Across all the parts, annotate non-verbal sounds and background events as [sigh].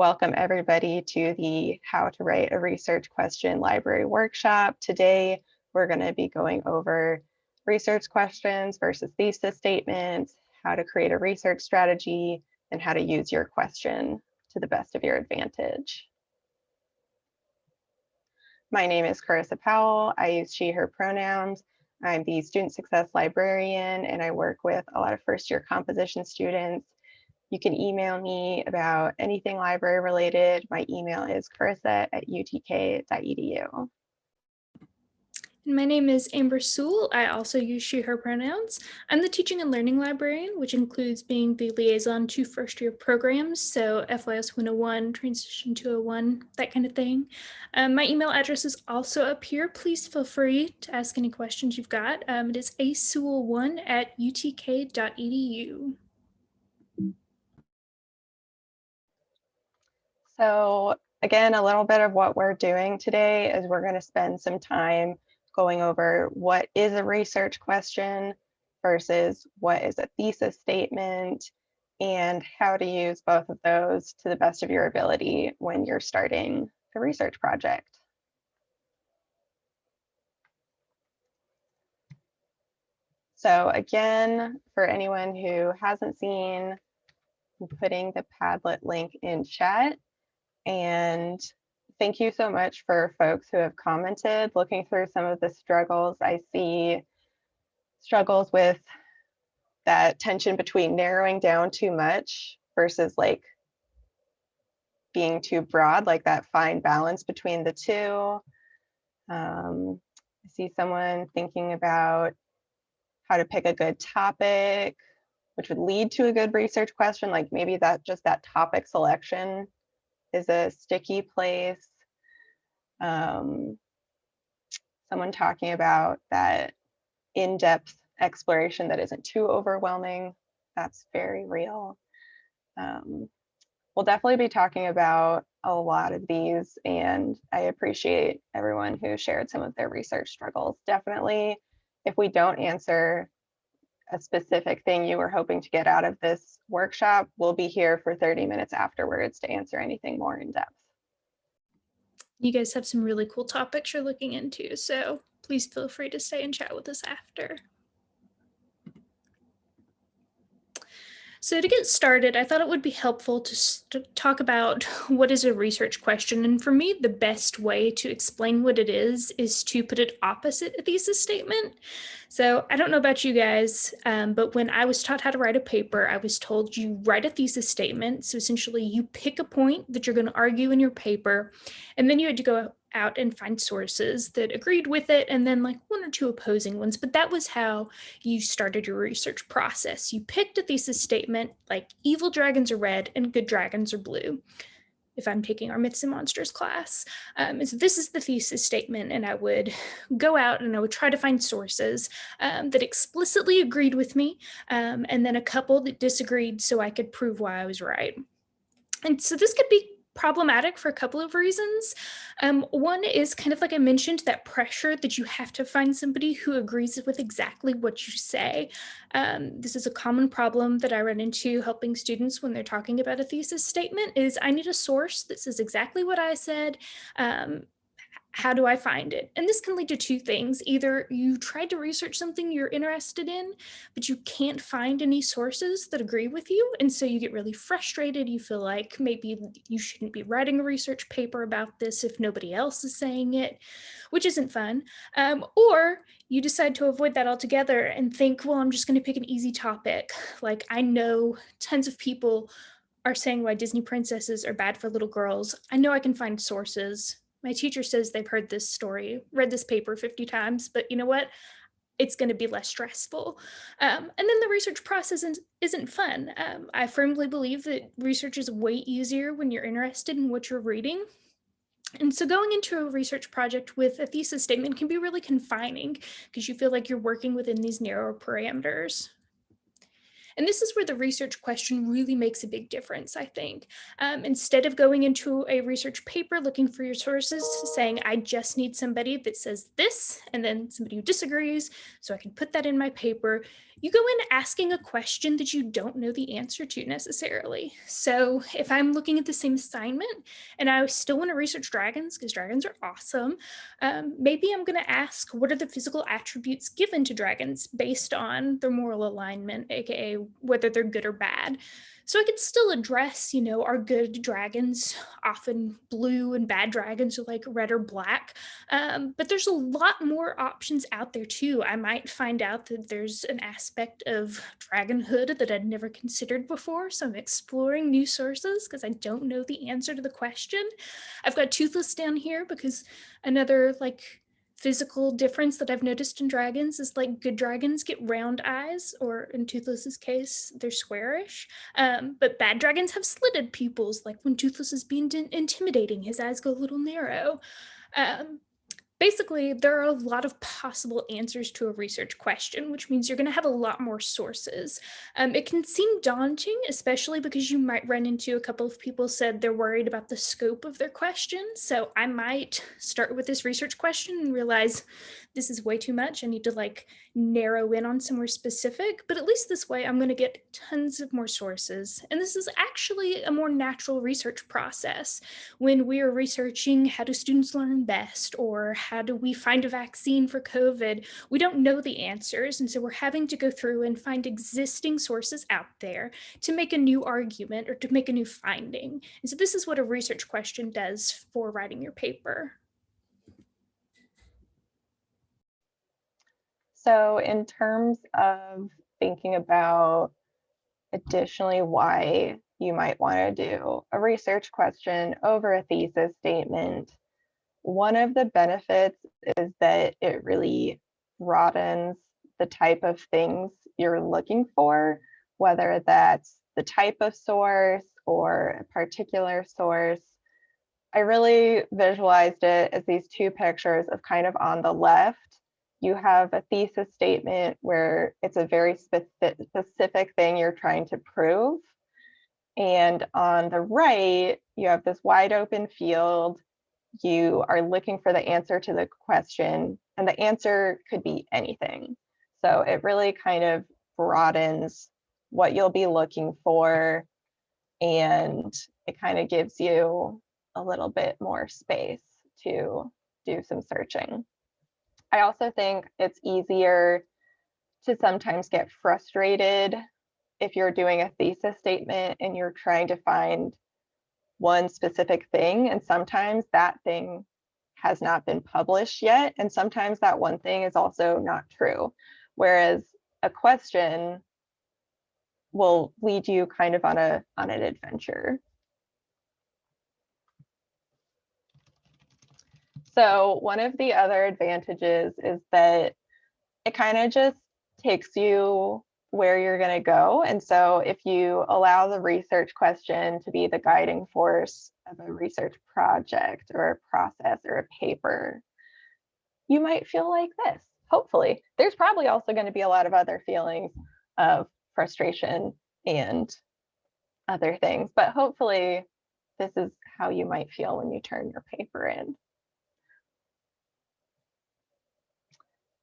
welcome everybody to the How to Write a Research Question Library Workshop. Today, we're going to be going over research questions versus thesis statements, how to create a research strategy, and how to use your question to the best of your advantage. My name is Carissa Powell. I use she, her pronouns. I'm the student success librarian, and I work with a lot of first year composition students you can email me about anything library related. My email is carissa at utk.edu. My name is Amber Sewell. I also use she, her pronouns. I'm the teaching and learning librarian, which includes being the liaison to first year programs. So FYS 101, transition 201, that kind of thing. Um, my email address is also up here. Please feel free to ask any questions you've got. Um, it is asewell1 at utk.edu. So again, a little bit of what we're doing today is we're going to spend some time going over what is a research question versus what is a thesis statement and how to use both of those to the best of your ability when you're starting a research project. So again, for anyone who hasn't seen, I'm putting the Padlet link in chat. And thank you so much for folks who have commented. Looking through some of the struggles, I see struggles with that tension between narrowing down too much versus like being too broad, like that fine balance between the two. Um, I see someone thinking about how to pick a good topic, which would lead to a good research question, like maybe that just that topic selection is a sticky place. Um, someone talking about that in-depth exploration that isn't too overwhelming. That's very real. Um, we'll definitely be talking about a lot of these and I appreciate everyone who shared some of their research struggles. Definitely, if we don't answer a specific thing you were hoping to get out of this workshop, we'll be here for 30 minutes afterwards to answer anything more in depth. You guys have some really cool topics you're looking into, so please feel free to stay and chat with us after. So to get started, I thought it would be helpful to talk about [laughs] what is a research question. And for me, the best way to explain what it is, is to put it opposite a thesis statement. So I don't know about you guys, um, but when I was taught how to write a paper, I was told you write a thesis statement. So essentially you pick a point that you're going to argue in your paper, and then you had to go out and find sources that agreed with it and then like one or two opposing ones. But that was how you started your research process. You picked a thesis statement like evil dragons are red and good dragons are blue. If I'm taking our myths and monsters class, um, so this is the thesis statement, and I would go out and I would try to find sources um, that explicitly agreed with me, um, and then a couple that disagreed, so I could prove why I was right. And so this could be problematic for a couple of reasons. Um, one is kind of like I mentioned, that pressure that you have to find somebody who agrees with exactly what you say. Um, this is a common problem that I run into helping students when they're talking about a thesis statement is I need a source that says exactly what I said um, how do I find it? And this can lead to two things. Either you tried to research something you're interested in, but you can't find any sources that agree with you. And so you get really frustrated. You feel like maybe you shouldn't be writing a research paper about this if nobody else is saying it, which isn't fun. Um, or you decide to avoid that altogether and think, well, I'm just going to pick an easy topic. Like I know tons of people are saying why Disney princesses are bad for little girls. I know I can find sources my teacher says they've heard this story, read this paper 50 times, but you know what? It's going to be less stressful. Um, and then the research process isn't, isn't fun. Um, I firmly believe that research is way easier when you're interested in what you're reading. And so going into a research project with a thesis statement can be really confining because you feel like you're working within these narrow parameters. And this is where the research question really makes a big difference, I think. Um, instead of going into a research paper looking for your sources, saying, I just need somebody that says this, and then somebody who disagrees, so I can put that in my paper, you go in asking a question that you don't know the answer to necessarily. So if I'm looking at the same assignment and I still want to research dragons because dragons are awesome, um, maybe I'm going to ask what are the physical attributes given to dragons based on their moral alignment, aka whether they're good or bad. So I could still address, you know, are good dragons often blue and bad dragons are like red or black. Um, but there's a lot more options out there too. I might find out that there's an aspect of dragonhood that I'd never considered before. So I'm exploring new sources because I don't know the answer to the question. I've got toothless down here because another like physical difference that I've noticed in dragons is like good dragons get round eyes, or in Toothless's case, they're squarish. Um, but bad dragons have slitted pupils, like when Toothless is being intimidating, his eyes go a little narrow. Um, basically, there are a lot of possible answers to a research question, which means you're going to have a lot more sources. Um, it can seem daunting, especially because you might run into a couple of people said they're worried about the scope of their question. So I might start with this research question and realize this is way too much. I need to like narrow in on somewhere specific, but at least this way I'm going to get tons of more sources. And this is actually a more natural research process. When we are researching how do students learn best or how do we find a vaccine for COVID, we don't know the answers. And so we're having to go through and find existing sources out there to make a new argument or to make a new finding. And so this is what a research question does for writing your paper. So in terms of thinking about additionally why you might want to do a research question over a thesis statement, one of the benefits is that it really broadens the type of things you're looking for, whether that's the type of source or a particular source. I really visualized it as these two pictures of kind of on the left, you have a thesis statement where it's a very specific, thing you're trying to prove. And on the right, you have this wide open field. You are looking for the answer to the question, and the answer could be anything. So it really kind of broadens what you'll be looking for, and it kind of gives you a little bit more space to do some searching. I also think it's easier to sometimes get frustrated if you're doing a thesis statement and you're trying to find one specific thing. And sometimes that thing has not been published yet. And sometimes that one thing is also not true. Whereas a question will lead you kind of on a on an adventure. So one of the other advantages is that it kind of just takes you where you're going to go. And so if you allow the research question to be the guiding force of a research project or a process or a paper, you might feel like this, hopefully. There's probably also going to be a lot of other feelings of frustration and other things, but hopefully this is how you might feel when you turn your paper in.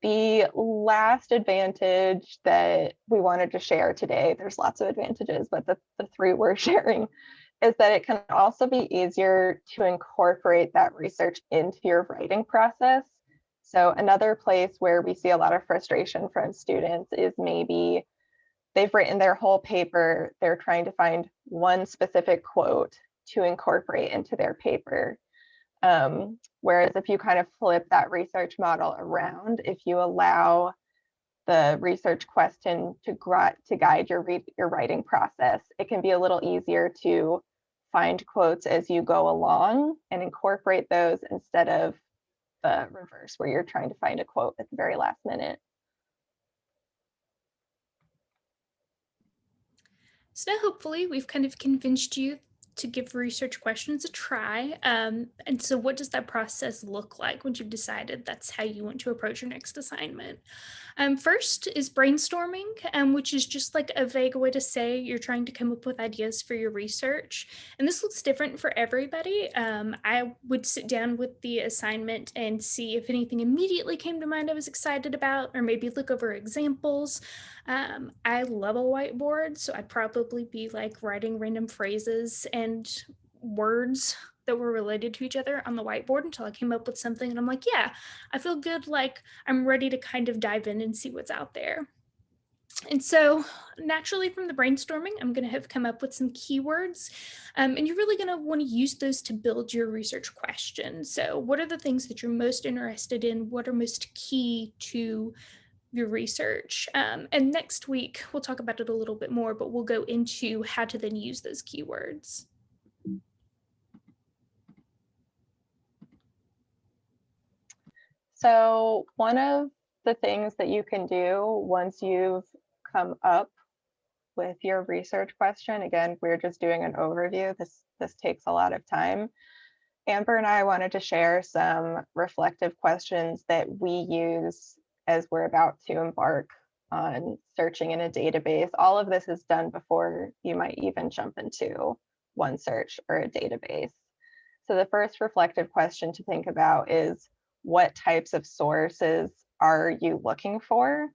The last advantage that we wanted to share today, there's lots of advantages, but the, the three we're [laughs] sharing is that it can also be easier to incorporate that research into your writing process. So another place where we see a lot of frustration from students is maybe they've written their whole paper, they're trying to find one specific quote to incorporate into their paper. Um, whereas if you kind of flip that research model around, if you allow the research question to, to guide your, your writing process, it can be a little easier to find quotes as you go along and incorporate those instead of the reverse where you're trying to find a quote at the very last minute. So hopefully we've kind of convinced you to give research questions a try. Um, and so what does that process look like once you've decided that's how you want to approach your next assignment? Um, first is brainstorming, um, which is just like a vague way to say you're trying to come up with ideas for your research. And this looks different for everybody. Um, I would sit down with the assignment and see if anything immediately came to mind I was excited about, or maybe look over examples. Um, I love a whiteboard, so I'd probably be like writing random phrases and words that were related to each other on the whiteboard until I came up with something. And I'm like, yeah, I feel good. Like I'm ready to kind of dive in and see what's out there. And so naturally from the brainstorming, I'm going to have come up with some keywords um, and you're really going to want to use those to build your research question. So what are the things that you're most interested in? What are most key to your research? Um, and next week, we'll talk about it a little bit more, but we'll go into how to then use those keywords. So one of the things that you can do once you've come up with your research question, again, we're just doing an overview. This, this takes a lot of time. Amber and I wanted to share some reflective questions that we use as we're about to embark on searching in a database. All of this is done before you might even jump into OneSearch or a database. So the first reflective question to think about is what types of sources are you looking for?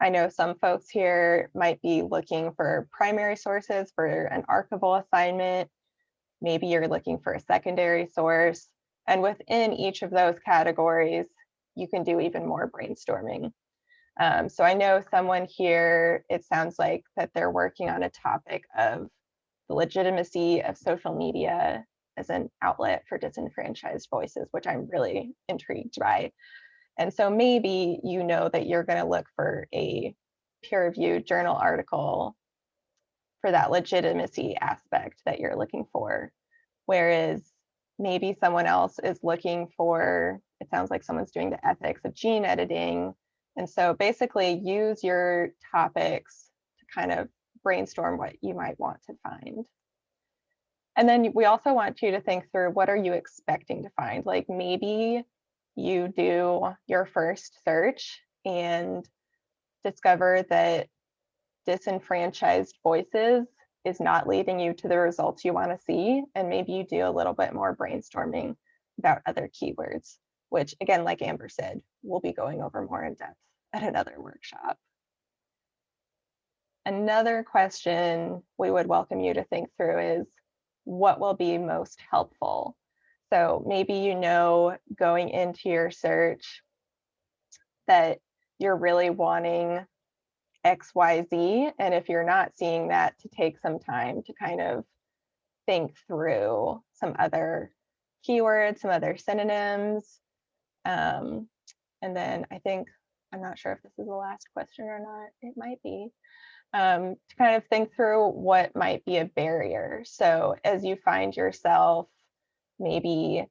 I know some folks here might be looking for primary sources for an archival assignment. Maybe you're looking for a secondary source. And within each of those categories, you can do even more brainstorming. Um, so I know someone here, it sounds like that they're working on a topic of the legitimacy of social media as an outlet for disenfranchised voices, which I'm really intrigued by. And so maybe you know that you're going to look for a peer reviewed journal article for that legitimacy aspect that you're looking for. Whereas maybe someone else is looking for, it sounds like someone's doing the ethics of gene editing. And so basically use your topics to kind of brainstorm what you might want to find. And then we also want you to think through what are you expecting to find? Like maybe you do your first search and discover that disenfranchised voices is not leading you to the results you want to see. And maybe you do a little bit more brainstorming about other keywords, which again, like Amber said, we'll be going over more in depth at another workshop. Another question we would welcome you to think through is, what will be most helpful. So maybe you know going into your search that you're really wanting XYZ. And if you're not seeing that, to take some time to kind of think through some other keywords, some other synonyms. Um, and then I think, I'm not sure if this is the last question or not, it might be um, to kind of think through what might be a barrier. So as you find yourself maybe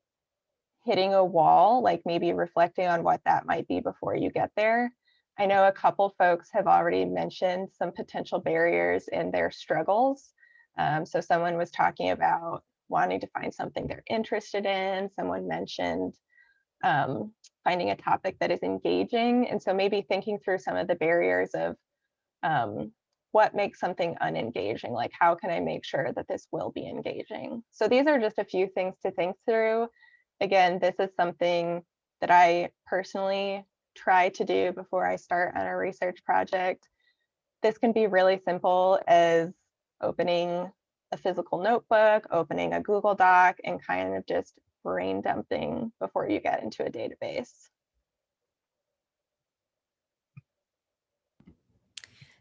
hitting a wall, like maybe reflecting on what that might be before you get there. I know a couple folks have already mentioned some potential barriers in their struggles. Um, so someone was talking about wanting to find something they're interested in. Someone mentioned um, finding a topic that is engaging. And so maybe thinking through some of the barriers of um, what makes something unengaging? Like, how can I make sure that this will be engaging? So these are just a few things to think through. Again, this is something that I personally try to do before I start on a research project. This can be really simple as opening a physical notebook, opening a Google Doc, and kind of just brain dumping before you get into a database.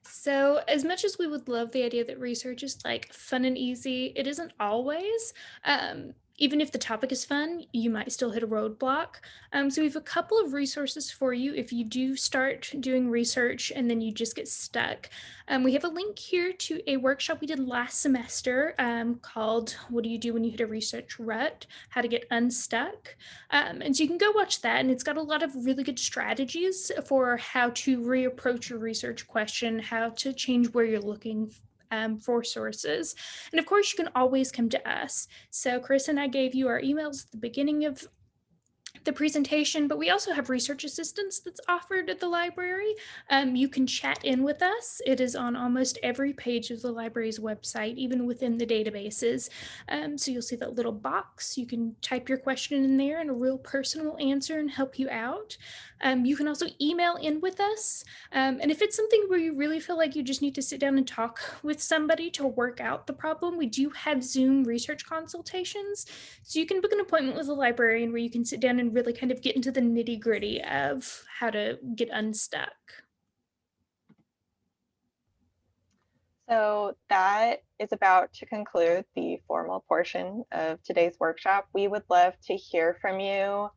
So, as much as we would love the idea that research is like fun and easy, it isn't always. Um, even if the topic is fun, you might still hit a roadblock. Um, so we have a couple of resources for you if you do start doing research and then you just get stuck. Um, we have a link here to a workshop we did last semester um, called What Do You Do When You Hit a Research Rut? How to Get Unstuck. Um, and so you can go watch that and it's got a lot of really good strategies for how to reapproach your research question, how to change where you're looking um, for sources. And of course, you can always come to us. So Chris and I gave you our emails at the beginning of the presentation, but we also have research assistance that's offered at the library. Um, you can chat in with us. It is on almost every page of the library's website, even within the databases. Um, so you'll see that little box. You can type your question in there and a real person will answer and help you out. Um, you can also email in with us. Um, and if it's something where you really feel like you just need to sit down and talk with somebody to work out the problem, we do have Zoom research consultations. So you can book an appointment with a librarian where you can sit down and really kind of get into the nitty gritty of how to get unstuck. So that is about to conclude the formal portion of today's workshop. We would love to hear from you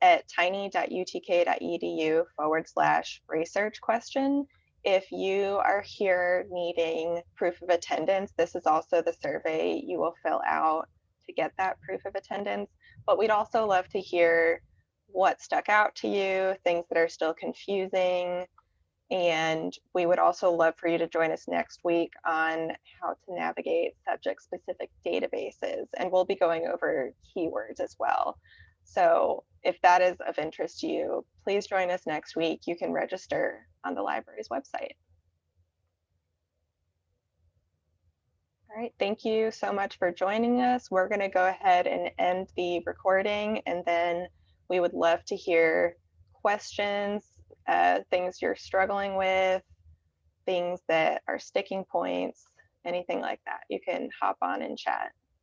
at tiny.utk.edu forward slash research question. If you are here needing proof of attendance, this is also the survey you will fill out to get that proof of attendance. But we'd also love to hear what stuck out to you, things that are still confusing. And we would also love for you to join us next week on how to navigate subject specific databases. And we'll be going over keywords as well. So if that is of interest to you, please join us next week. You can register on the library's website. All right, thank you so much for joining us. We're going to go ahead and end the recording, and then we would love to hear questions, uh, things you're struggling with, things that are sticking points, anything like that. You can hop on and chat.